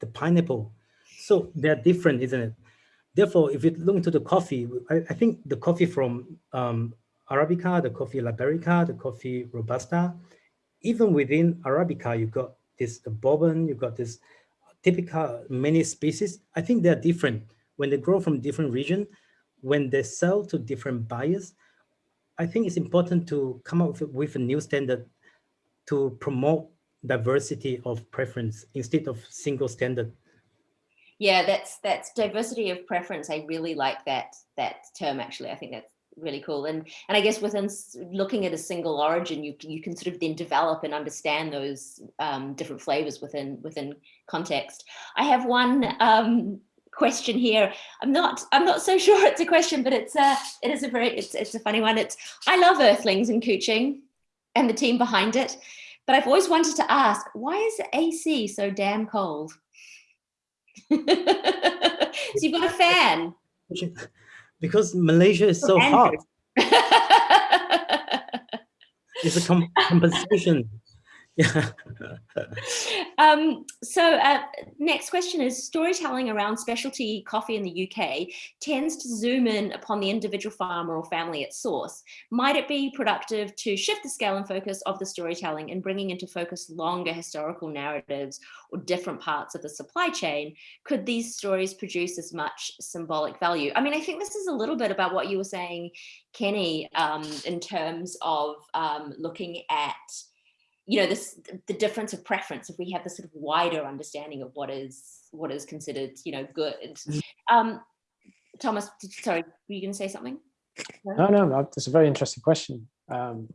the pineapple. So they're different, isn't it? Therefore, if you look into the coffee, I, I think the coffee from um, Arabica, the coffee Liberica, the coffee Robusta, even within Arabica, you've got this the bourbon, you've got this Typica many species. I think they're different when they grow from different region, when they sell to different buyers. I think it's important to come up with, a new standard to promote diversity of preference instead of single standard. Yeah, that's that's diversity of preference. I really like that that term actually. I think that's really cool. And and I guess within looking at a single origin, you you can sort of then develop and understand those um, different flavors within within context. I have one um, question here. I'm not I'm not so <laughs> sure it's a question, but it's a it is a very it's it's a funny one. It's I love Earthlings and Kuching and the team behind it, but I've always wanted to ask why is AC so damn cold? <laughs> so you've got a fan. Because Malaysia is so hot. <laughs> it's a com compensation yeah. Um, so uh, next question is storytelling around specialty coffee in the UK tends to zoom in upon the individual farmer or family at source. Might it be productive to shift the scale and focus of the storytelling and bringing into focus longer historical narratives or different parts of the supply chain? Could these stories produce as much symbolic value? I mean, I think this is a little bit about what you were saying, Kenny, um, in terms of um, looking at you know this the difference of preference if we have this sort of wider understanding of what is what is considered you know good. Mm. um thomas sorry were you going to say something? No? No no it's a very interesting question. Um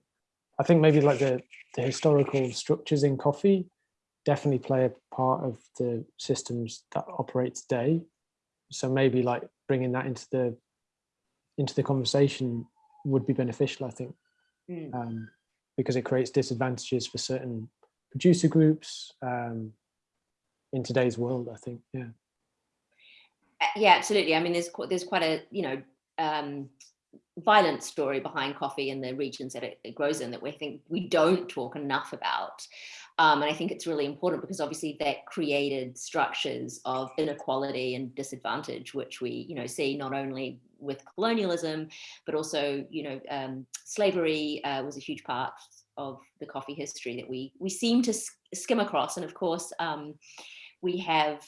i think maybe like the the historical structures in coffee definitely play a part of the systems that operate today. So maybe like bringing that into the into the conversation would be beneficial i think. Mm. um because it creates disadvantages for certain producer groups um, in today's world, I think, yeah. Uh, yeah, absolutely. I mean, there's there's quite a, you know, um, violent story behind coffee and the regions that it, it, grows in that we think we don't talk enough about. Um, and I think it's really important because obviously that created structures of inequality and disadvantage, which we, you know, see not only with colonialism, but also, you know, um, slavery uh, was a huge part of the coffee history that we we seem to skim across. And of course, um, we have,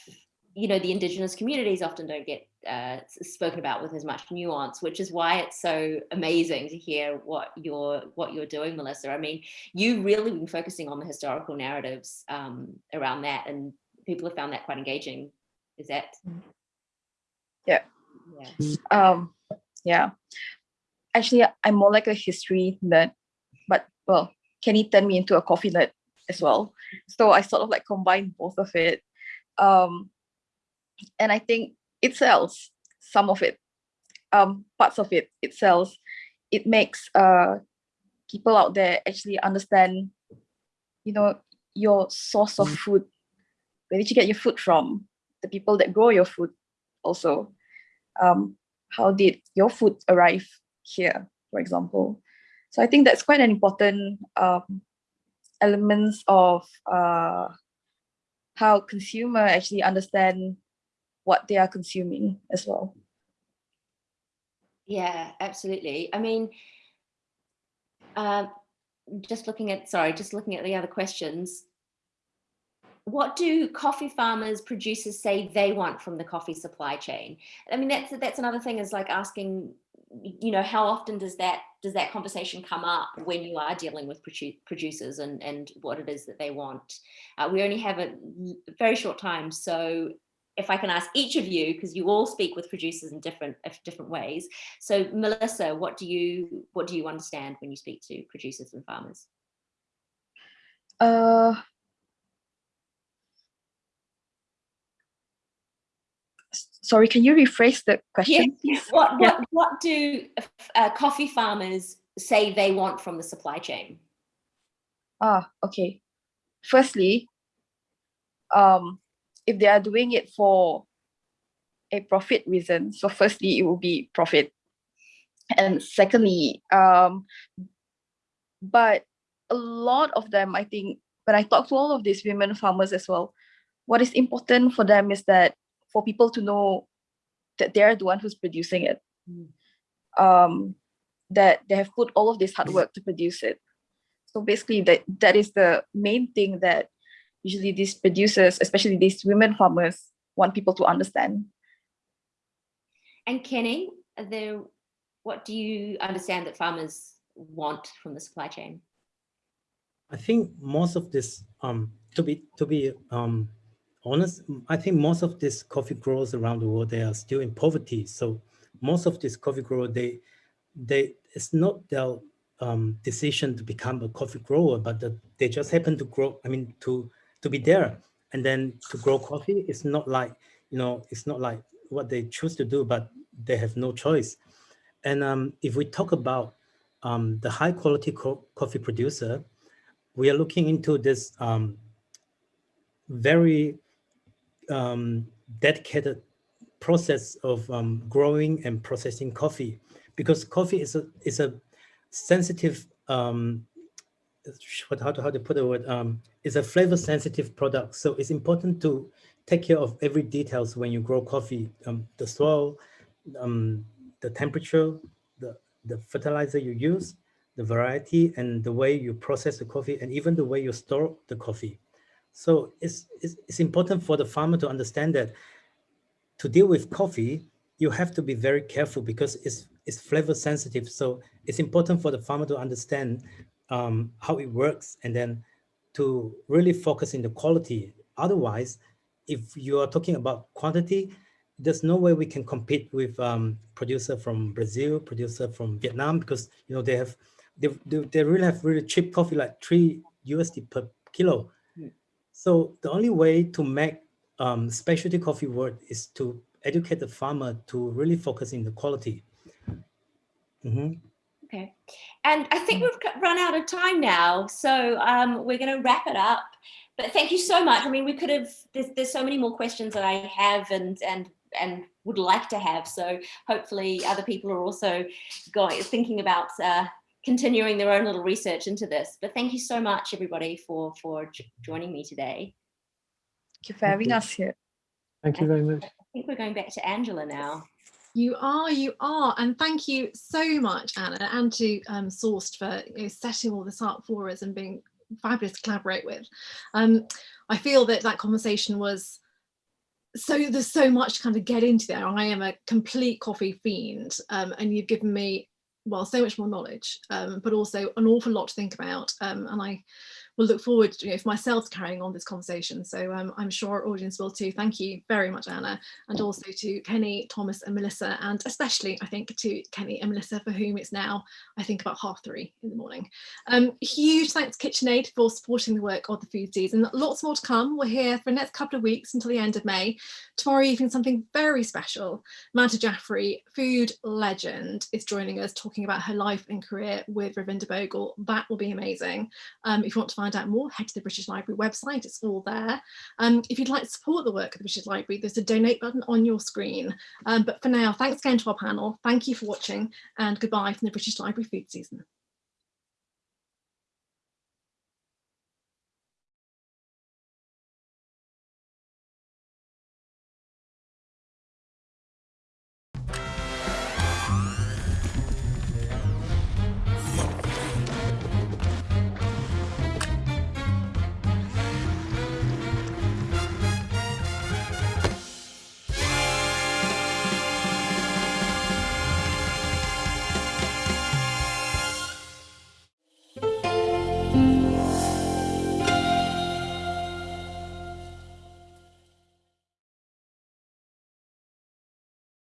you know, the indigenous communities often don't get uh, spoken about with as much nuance, which is why it's so amazing to hear what you're what you're doing, Melissa. I mean, you really been focusing on the historical narratives um, around that, and people have found that quite engaging. Is that? Yeah. Yeah. Um, yeah. Actually, I'm more like a history nerd, but well, Kenny turned me into a coffee nerd as well. So I sort of like combined both of it. Um, and I think it sells some of it, um, parts of it, it sells. It makes uh, people out there actually understand, you know, your source of mm. food. Where did you get your food from? The people that grow your food also. Um, how did your food arrive here, for example? So I think that's quite an important um, elements of uh, how consumer actually understand what they are consuming as well. Yeah, absolutely. I mean, uh, just looking at, sorry, just looking at the other questions, what do coffee farmers, producers say they want from the coffee supply chain? I mean, that's that's another thing is like asking, you know, how often does that does that conversation come up when you are dealing with produ producers and and what it is that they want? Uh, we only have a very short time, so if I can ask each of you, because you all speak with producers in different different ways. So Melissa, what do you what do you understand when you speak to producers and farmers? Uh, sorry, can you rephrase the question? Yeah. What, what, what do uh, coffee farmers say they want from the supply chain? Ah, okay. Firstly, um, if they are doing it for a profit reason, so firstly, it will be profit. And secondly, um, but a lot of them, I think, when I talk to all of these women farmers as well, what is important for them is that for people to know that they're the one who's producing it. Mm. Um, that they have put all of this hard work to produce it. So basically that that is the main thing that usually these producers, especially these women farmers, want people to understand. And Kenny, are there, what do you understand that farmers want from the supply chain? I think most of this, um, to be to be um, honest, I think most of these coffee growers around the world they are still in poverty. So most of these coffee growers they they it's not their um, decision to become a coffee grower, but the, they just happen to grow. I mean to to be there and then to grow coffee. It's not like you know it's not like what they choose to do, but they have no choice. And um, if we talk about um, the high quality co coffee producer, we are looking into this um, very um, dedicated process of um, growing and processing coffee because coffee is a is a sensitive um, how to how to put the word um, is a flavor sensitive product so it's important to take care of every details when you grow coffee um, the soil um, the temperature the the fertilizer you use the variety and the way you process the coffee and even the way you store the coffee. So it's, it's, it's important for the farmer to understand that to deal with coffee, you have to be very careful because it's, it's flavor sensitive. So it's important for the farmer to understand um, how it works and then to really focus in the quality. Otherwise, if you are talking about quantity, there's no way we can compete with um, producer from Brazil, producer from Vietnam, because you know they have they, they, they really have really cheap coffee, like three USD per kilo. Mm. So the only way to make um, specialty coffee work is to educate the farmer to really focus in the quality. Mm -hmm. Okay, and I think we've run out of time now, so um, we're going to wrap it up. But thank you so much. I mean, we could have. There's, there's so many more questions that I have, and and and would like to have. So hopefully, other people are also going thinking about uh, continuing their own little research into this. But thank you so much, everybody, for, for joining me today. Thank you for having us here. Thank you very much. I think we're going back to Angela now. You are, you are. And thank you so much, Anna, and to um, Sourced for you know, setting all this up for us and being fabulous to collaborate with. Um, I feel that that conversation was so there's so much to kind of get into there. I am a complete coffee fiend um, and you've given me well, so much more knowledge, um, but also an awful lot to think about. Um, and I will look forward to, you know, for myself carrying on this conversation. So um, I'm sure our audience will too. Thank you very much, Anna, and also to Kenny, Thomas and Melissa, and especially I think to Kenny and Melissa for whom it's now, I think about half three in the morning. Um, huge thanks to KitchenAid for supporting the work of the food season. Lots more to come. We're here for the next couple of weeks until the end of May. Tomorrow evening, something very special. Madhur Jaffrey, food legend, is joining us talking about her life and career with Ravinder Bhogal. That will be amazing. Um, if you want to find find out more, head to the British Library website, it's all there. Um, if you'd like to support the work of the British Library, there's a donate button on your screen. Um, but for now, thanks again to our panel, thank you for watching and goodbye from the British Library food season.